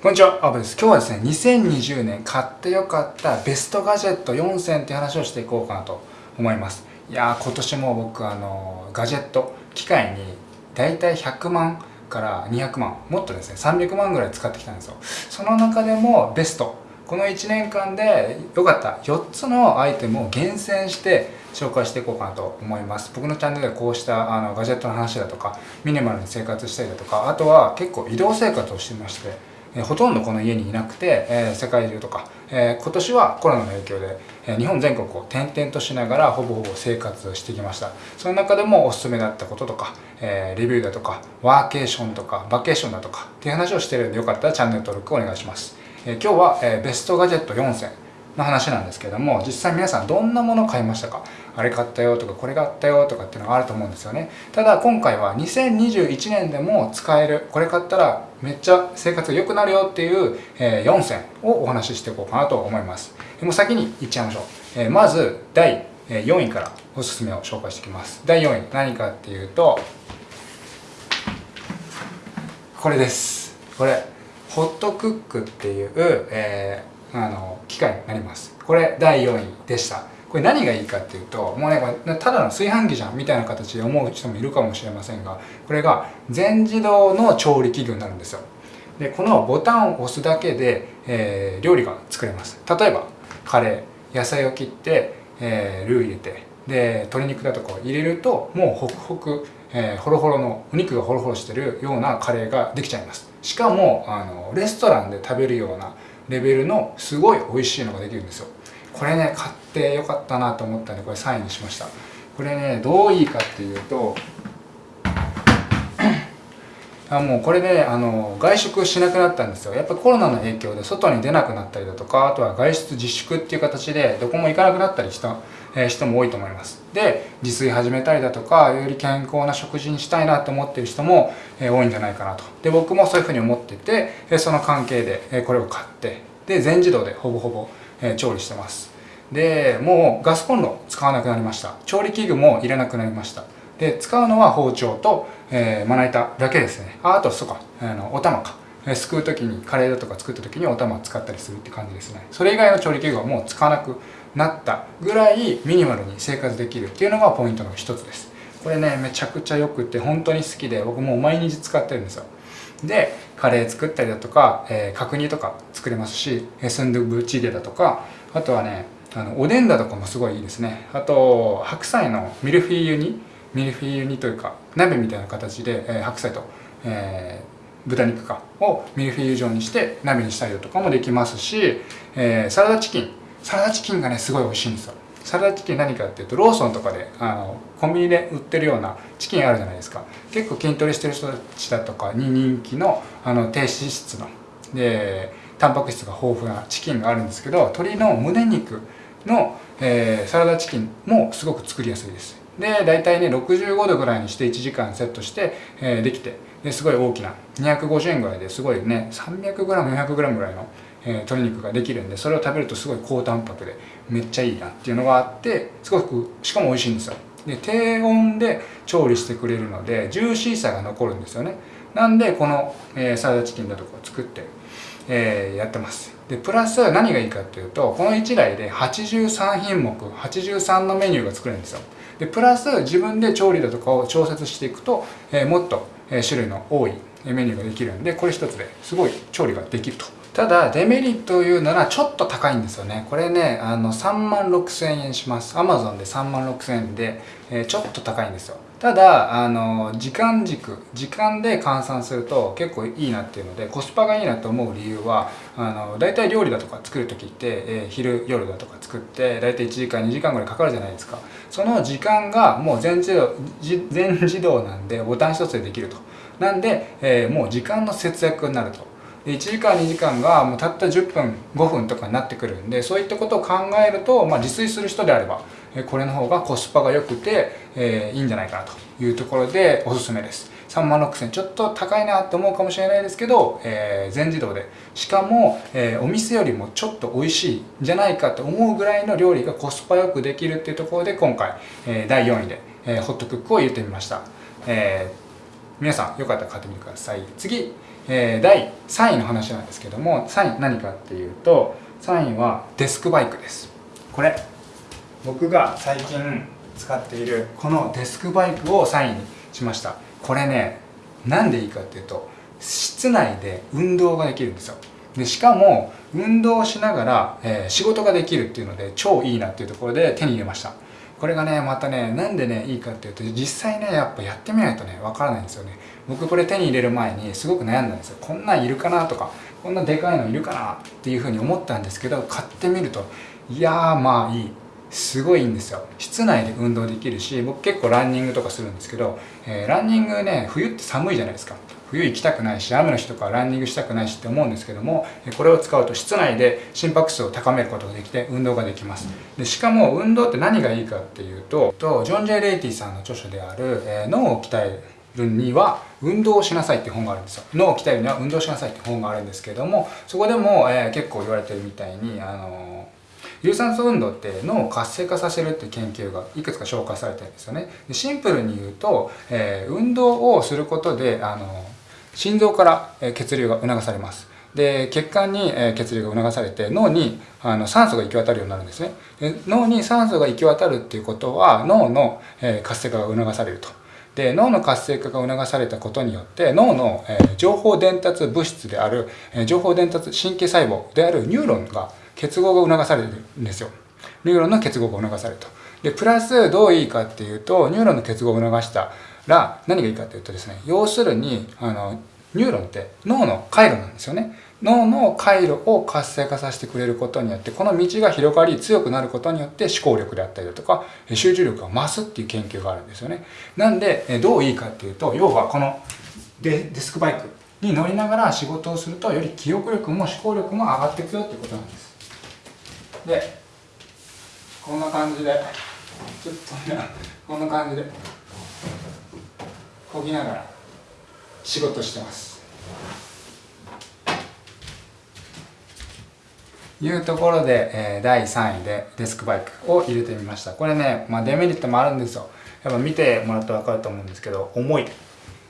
こんにちは、アブです。今日はですね、2020年買ってよかったベストガジェット4選っていう話をしていこうかなと思います。いやー、今年も僕、あの、ガジェット、機械にだいたい100万から200万、もっとですね、300万ぐらい使ってきたんですよ。その中でもベスト、この1年間で良かった4つのアイテムを厳選して紹介していこうかなと思います僕のチャンネルでこうしたあのガジェットの話だとかミニマルに生活したりだとかあとは結構移動生活をしてましてえほとんどこの家にいなくて、え世界中とか、え今年はコロナの影響で、え日本全国を転々としながらほぼほぼ生活してきました。その中でもおすすめだったこととか、えレビューだとかワーケーションとかバケーションだとかっていう話をしてるんでよかったらチャンネル登録お願いします、え今日は、えベストガジェット4選の話なんですけども実際皆さんどんなものを買いましたか？あれ買ったよとかこれ買ったよとかっていうのがあると思うんですよね。ただ今回は2021年でも使える。これ買ったらめっちゃ生活が良くなるよっていう、え4選をお話ししていこうかなと思います。でも先にいっちゃいましょう、えまず第4位からおすすめを紹介していきます。第4位何かっていうとこれです。これホットクックっていう、えー、あの機械になります。これ第4位でした。これ何がいいかっていうともうねこれただの炊飯器じゃんみたいな形で思う人もいるかもしれませんがこれが全自動の調理器具になるんですよ。でこのボタンを押すだけで、えー、料理が作れます。例えばカレー野菜を切って、えー、ルー入れてで鶏肉だとかを入れるともうホクホク、えー、ホロホロのお肉がホロホロしてるようなカレーができちゃいます。しかもあのレストランで食べるようなレベルのすごい美味しいのができるんですよ。これね買ってよかったなと思ったんでこれ3位にしました。これねどういいかっていうと あもうこれであの外食しなくなったんですよ。やっぱコロナの影響で外に出なくなったりだとかあとは外出自粛っていう形でどこも行かなくなったりした、え、人も多いと思います。で自炊始めたりだとかより健康な食事にしたいなと思ってる人も、え、多いんじゃないかなと。で僕もそういうふうに思ってて、えその関係で、えこれを買ってで全自動でほぼほぼえ調理してます。でもうガスコンロ使わなくなりました。調理器具もいらなくなりました。で使うのは包丁と、えー、まな板だけですね。ああとそうかあのお玉か。すくう時にカレーだとか作った時にお玉使ったりするって感じですね。それ以外の調理器具はもう使わなくなったぐらいミニマルに生活できるっていうのがポイントの一つです。これねめちゃくちゃよくて本当に好きで僕もう毎日使ってるんですよ。でカレー作ったりだとか、えー、角煮とか作れますしスンドゥブチゲだとかあとはねあのおでんだとかもすごいいいですね。あと白菜のミルフィーユ煮ミルフィーユ煮というか鍋みたいな形で、えー、白菜と、えー、豚肉かをミルフィーユ状にして鍋にしたりだとかもできますし、えー、サラダチキン。サラダチキンがねすごい美味しいんですよ。サラダチキン何かっていうとローソンとかであのコンビニで売ってるようなチキンあるじゃないですか。結構筋トレしてる人たちだとかに人気のあの低脂質のでタンパク質が豊富なチキンがあるんですけど鶏の胸肉の、えー、サラダチキンもすごく作りやすいです。で大体ね65度ぐらいにして1時間セットして、えー、できてですごい大きな250円ぐらいですごいね 300g400g ぐらいのえ、鶏肉ができるんでそれを食べるとすごい高タンパクでめっちゃいいなっていうのがあってすごくしかも美味しいんですよ。で低温で調理してくれるのでジューシーさが残るんですよね。なんでこの、えー、サラダチキンだとかを作って、えー、やってます。でプラス何がいいかっていうとこの1台で83品目83のメニューが作れるんですよ。でプラス自分で調理だとかを調節していくと、えー、もっと種類の多いメニューができるんでこれ一つですごい調理ができると。ただデメリットを言うならちょっと高いんですよね。これねあの3万6000円します。Amazon で3万6000円で、えー、ちょっと高いんですよ。ただあの時間軸時間で換算すると結構いいなっていうのでコスパがいいなと思う理由はあの大体料理だとか作る時って、えー、昼夜だとか作って大体1時間2時間ぐらいかかるじゃないですか。その時間がもう全自動全自動なんでボタン一つでできると。なんで、えー、もう時間の節約になると。1時間2時間がもうたった10分5分とかになってくるんでそういったことを考えると、まあ、自炊する人であればこれの方がコスパが良くて、えー、いいんじゃないかなというところでおすすめです。3万6000ちょっと高いなって思うかもしれないですけど、えー、全自動で。しかも、えー、お店よりもちょっと美味しいんじゃないかと思うぐらいの料理がコスパよくできるっていうところで今回、え、第4位で、え、ホットクックを入れてみました、え、皆さんよかったら買ってみてください。次。えー、第3位の話なんですけども3位何かっていうと3位はデスクバイクです。これ僕が最近使っているこのデスクバイクを3位にしました。これねなんでいいかっていうと室内で運動ができるんですよ。でしかも運動しながら、えー、仕事ができるっていうので超いいなっていうところで手に入れました。これがねまたねなんでねいいかっていうと実際ねやっぱやってみないとねわからないんですよね。僕これ手に入れる前にすごく悩んだんですよ。こんなんいるかなとかこんなでかいのいるかなっていうふうに思ったんですけど買ってみるといやーまあいい。すごいんですよ。室内で運動できるし僕結構ランニングとかするんですけど、えー、ランニングね冬って寒いじゃないですか。冬行きたくないし雨の日とかランニングしたくないしって思うんですけどもこれを使うと室内で心拍数を高めることができて運動ができます。でしかも運動って何がいいかっていうとジョン・ジェイ・レイティさんの著書である、えー、脳を鍛えるには運動をしなさいって本があるんですよ。脳を鍛えるには運動しなさいって本があるんですけどもそこでも、えー、結構言われてるみたいにあのー有酸素運動って脳を活性化させるっていう研究がいくつか紹介されてるんですよね。でシンプルに言うと、えー、運動をすることであの心臓から血流が促されます。で血管に血流が促されて脳にあの酸素が行き渡るようになるんですね。で脳に酸素が行き渡るっていうことは脳の活性化が促されると。で脳の活性化が促されたことによって脳の情報伝達物質である情報伝達神経細胞であるニューロンが結合が促されるんですよ。ニューロンの結合が促されると。でプラスどういいかっていうとニューロンの結合を促したら何がいいかっていうとですね要するにあのニューロンって脳の回路なんですよね。脳の回路を活性化させてくれることによってこの道が広がり強くなることによって思考力であったりだとか集中力が増すっていう研究があるんですよね。なんでどういいかっていうと要はこのデスクバイクに乗りながら仕事をするとより記憶力も思考力も上がっていくよっていうことなんです。でこんな感じでちょっとねこんな感じでこぎながら仕事してます。いうところで、えー、第3位でデスクバイクを入れてみました。これね、まあ、デメリットもあるんですよ。やっぱ見てもらうと分かると思うんですけど重い、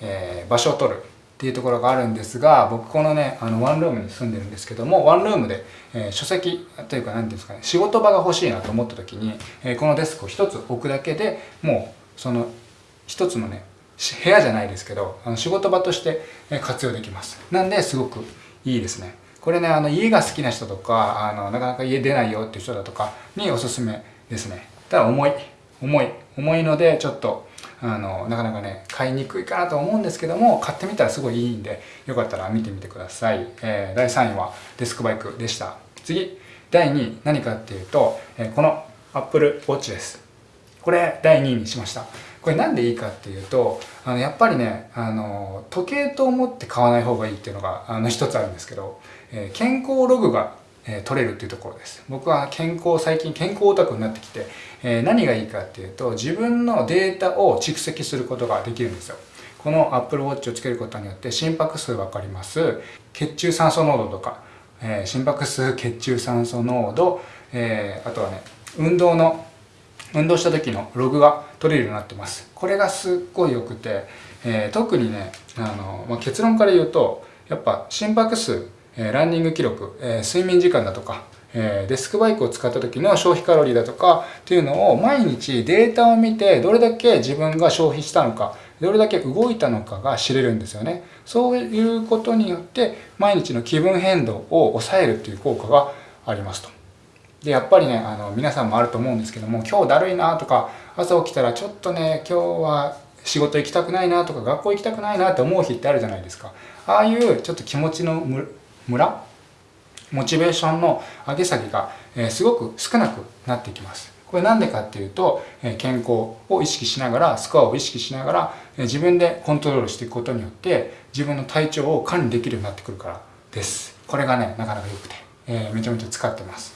えー、場所を取る。っていうところがあるんですが僕このねあのワンルームに住んでるんですけどもワンルームで、えー、書籍というか何ていうんですかね仕事場が欲しいなと思った時に、えー、このデスクを1つ置くだけでもうその1つのね部屋じゃないですけどあの仕事場として活用できます。なんですごくいいですね。これねあの家が好きな人とかあのなかなか家出ないよっていう人だとかにおすすめですね。ただ重い重い重いのでちょっとあのなかなかね買いにくいかなと思うんですけども買ってみたらすごいいいんでよかったら見てみてください、えー、第3位はデスクバイクでした。次第2位何かっていうと、えー、この Apple Watch です。これ第2位にしました。これなんでいいかっていうとあのやっぱりねあの時計と思って買わない方がいいっていうのがあの一つあるんですけど、えー、健康ログが、えー、取れるっていうところです。僕は健康最近健康オタクになってきて、えー、何がいいかっていうと自分のデータを蓄積することができるんですよ。この Apple Watch をつけることによって心拍数分かります。血中酸素濃度とか、え心拍数血中酸素濃度、えあとはね運動の運動した時のログが取れるようになってます。これがすっごい良くて、えー、特にねあの、まあ、結論から言うとやっぱ心拍数、え、ランニング記録、え、睡眠時間だとか、えデスクバイクを使った時の消費カロリーだとかっていうのを毎日データを見てどれだけ自分が消費したのかどれだけ動いたのかが知れるんですよね。そういうことによって毎日の気分変動を抑えるっていう効果がありますと。でやっぱりねあの皆さんもあると思うんですけども今日だるいなとか朝起きたらちょっとね今日は仕事行きたくないなとか学校行きたくないなって思う日ってあるじゃないですか。ああいうちょっと気持ちのムラモチベーションの上げ下げが、え、すごく少なくなってきます。これなんでかっていうと、え、健康を意識しながらスコアを意識しながら、え、自分でコントロールしていくことによって自分の体調を管理できるようになってくるからです。これがねなかなか良くて、えめちゃめちゃ使ってます。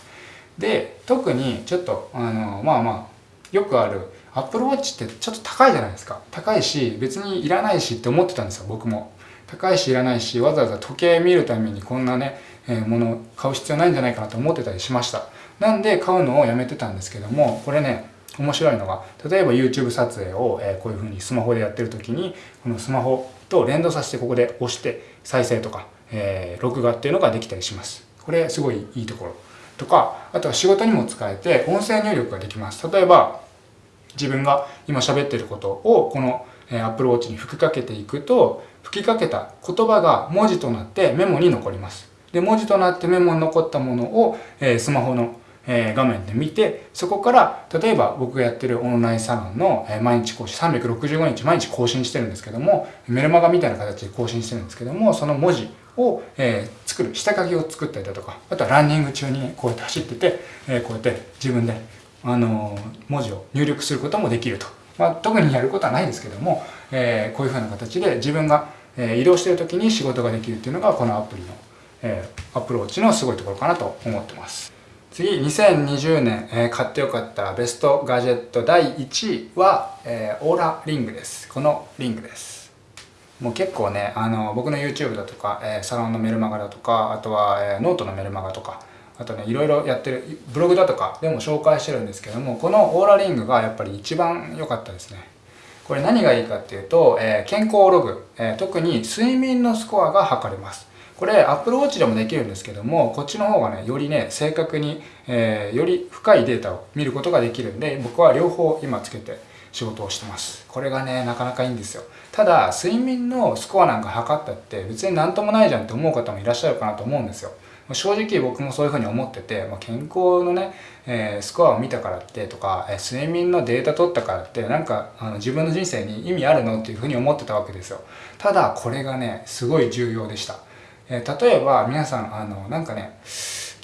で特にちょっとあのまあまあよくある Apple Watch ってちょっと高いじゃないですか。高いし別にいらないしって思ってたんですよ僕も。高いしいらないしわざわざ時計見るためにこんなね、えー、もの買う必要ないんじゃないかなと思ってたりしました。なんで買うのをやめてたんですけどもこれね面白いのが例えば YouTube 撮影を、えー、こういう風にスマホでやってる時にこのスマホとと連動させてここで押して再生とか、えー、録画っていうのができたりします。これすごいいいところ。とかあとは仕事にも使えて音声入力ができます。例えば自分が今喋ってることをこの Apple Watch に吹きかけていくと吹きかけた言葉が文字となってメモに残ります。で文字となってメモに残ったものを、えスマホのえ画面で見てそこから例えば僕がやってるオンラインサロンの、え毎日更新365日毎日更新してるんですけどもメルマガみたいな形で更新してるんですけどもその文字を、えー、作る下書きを作ったりだとかあとはランニング中にこうやって走ってて、えー、こうやって自分で、あのー、文字を入力することもできると、まあ、特にやることはないですけども、えー、こういうふうな形で自分が、えー、移動している時に仕事ができるっていうのがこのアプリの、えー、アプローチのすごいところかなと思ってます。次2020年、えー、買ってよかったベストガジェット第1位は、えー、オーラリングです。このリングです。もう結構ねあの僕の YouTube だとか、えー、サロンのメルマガだとかあとは、えー、ノートのメルマガとかあとねいろいろやってる。ブログだとかでも紹介してるんですけどもこの Oura Ring がやっぱり一番良かったですね。これ何がいいかっていうと、えー、健康ログ、えー、特に睡眠のスコアが測れます。これ Apple Watch でもできるんですけどもこっちの方がねよりね正確に、えー、より深いデータを見ることができるんで僕は両方今つけて仕事をしてます。これがねなかなかいいんですよ。ただ睡眠のスコアなんか測ったって別に何ともないじゃんって思う方もいらっしゃるかなと思うんですよ。正直僕もそういうふうに思ってて、まあ、健康のね、えー、スコアを見たからってとか、え、睡眠のデータ取ったからってなんかあの自分の人生に意味あるのっていうふうに思ってたわけですよ。ただこれがねすごい重要でした。えー、例えば皆さんあのなんかね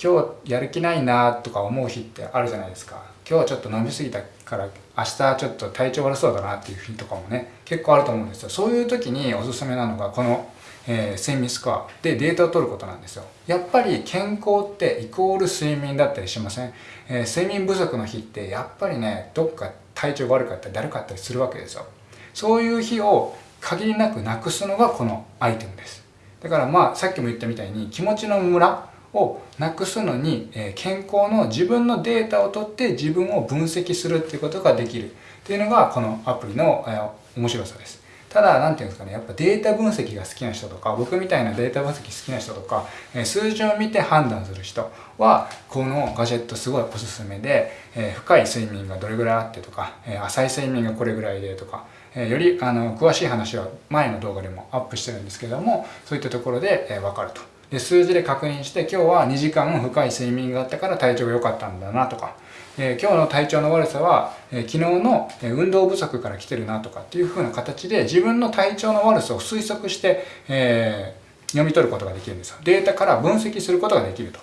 今日やる気ないなとか思う日ってあるじゃないですか。今日ちょっと飲み過ぎたから明日ちょっと体調悪そうだなっていう日とかもね結構あると思うんですよ。そういう時におすすめなのがこの、えー、睡眠スコアでデータを取ることなんですよ。やっぱり健康ってイコール睡眠だったりしません、えー、睡眠不足の日ってやっぱりねどっか体調悪かったりだるかったりするわけですよ。そういう日を限りなくなくすのがこのアイテムです。だからまあさっきも言ったみたいに気持ちのムラをなくすのに、え健康の自分のデータを取って自分を分析するっていうことができる。っていうのがこのアプリの、え面白さです。ただ、なんていうんですかね、やっぱデータ分析が好きな人とか、僕みたいなデータ分析好きな人とか、え数字を見て判断する人は、このガジェットすごいおすすめで、え深い睡眠がどれぐらいあってとか、え浅い睡眠がこれぐらいでとか、えよりあの詳しい話は前の動画でもアップしてるんですけどもそういったところで、え分かると。で数字で確認して今日は2時間深い睡眠があったから体調が良かったんだなとか、え今日の体調の悪さは、え昨日の運動不足から来てるなとかっていう風な形で自分の体調の悪さを推測して、えー、読み取ることができるんですよ。データから分析することができると。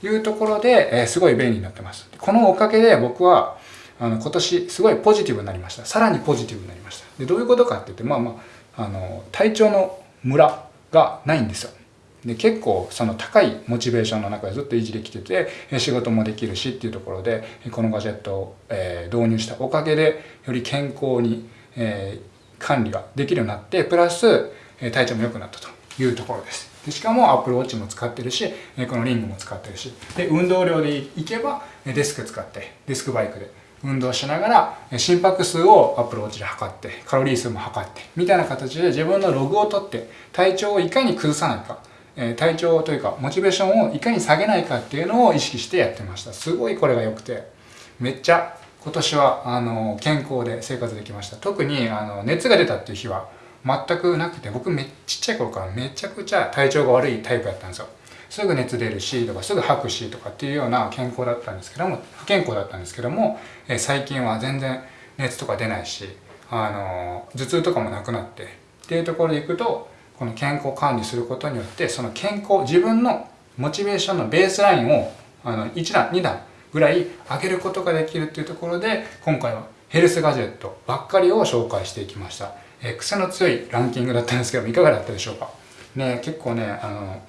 いうところで、えすごい便利になってます。このおかげで僕はあの今年すごいポジティブになりました。さらにポジティブになりました。でどういうことかって言ってまあまああの体調のムラがないんですよ。で結構その高いモチベーションの中でずっと維持できてて仕事もできるしっていうところでこのガジェットを、え導入したおかげでより健康に、え管理ができるようになってプラス体調も良くなったというところです。でしかも Apple Watch も使ってるしこのリングも使ってるし。で運動量でいけばデスク使ってデスクバイクで運動しながら心拍数をアプローチで測ってカロリー数も測ってみたいな形で自分のログを取って体調をいかに崩さないか。体調というかモチベーションをいかに下げないかっていうのを意識してやってました。すごいこれが良くて。めっちゃ今年はあの健康で生活できました。特にあの熱が出たっていう日は全くなくて僕めちっちゃい頃からめちゃくちゃ体調が悪いタイプだったんですよ。すぐ熱出るしとかすぐ吐くしとかっていうような健康だったんですけども不健康だったんですけども、え最近は全然熱とか出ないしあの頭痛とかもなくなってっていうところでいくとこの健康管理することによってその健康自分のモチベーションのベースラインをあの1段2段ぐらい上げることができるっていうところで今回はヘルスガジェットばっかりを紹介していきました、え癖の強いランキングだったんですけどもいかがだったでしょうか？ね結構ねあの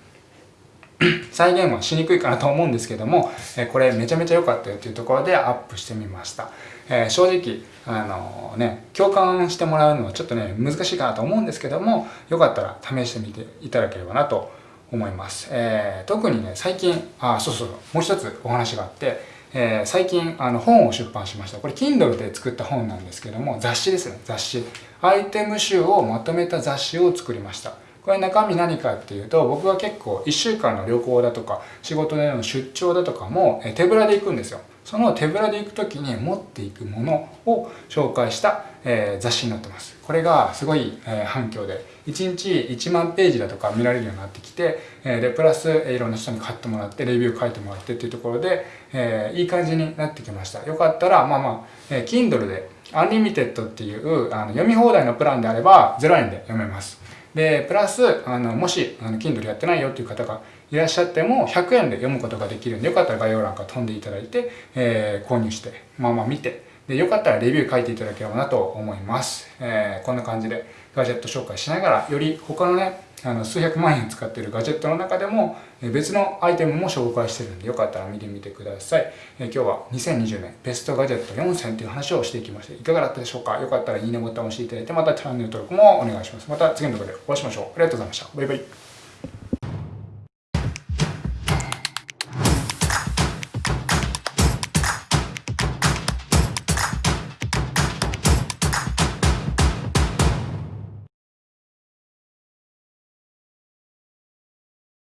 再現はしにくいかなと思うんですけども、えこれめちゃめちゃ良かったよというところでアップしてみました。えー、正直、あのね、共感してもらうのはちょっとね、難しいかなと思うんですけども、よかったら試してみていただければなと思います。えー、特にね、最近、あ、そうそう、もう一つお話があって、えー、最近あの本を出版しました。これ Kindle で作った本なんですけども雑誌ですね雑誌。アイテム集をまとめた雑誌を作りました。これ中身何かっていうと僕は結構1週間の旅行だとか仕事での出張だとかも手ぶらで行くんですよ。その手ぶらで行く時に持っていくものを紹介した、えー、雑誌になってます。これがすごい、えー、反響で1日1万ページだとか見られるようになってきて、えー、でプラス、えー、いろんな人に買ってもらってレビュー書いてもらってっていうところで、えー、いい感じになってきました。よかったらまあまあ、えー、Kindle でアンリミテッドっていうあの読み放題のプランであれば0円で読めます。でプラスあのもしあの Kindle やってないよっていう方がいらっしゃっても100円で読むことができるんでよかったら概要欄から飛んでいただいて、えー、購入してまあまあ見てでよかったらレビュー書いていただければなと思います、えー、こんな感じでガジェット紹介しながらより他のねあの数百万円使ってるガジェットの中でも別のアイテムも紹介してるんでよかったら見てみてください、えー、今日は2020年ベストガジェット4選という話をしていきました。いかがだったでしょうか？よかったらいいねボタンを押していただいてまたチャンネル登録もお願いします。また次の動画でお会いしましょう。ありがとうございました。バイバイ。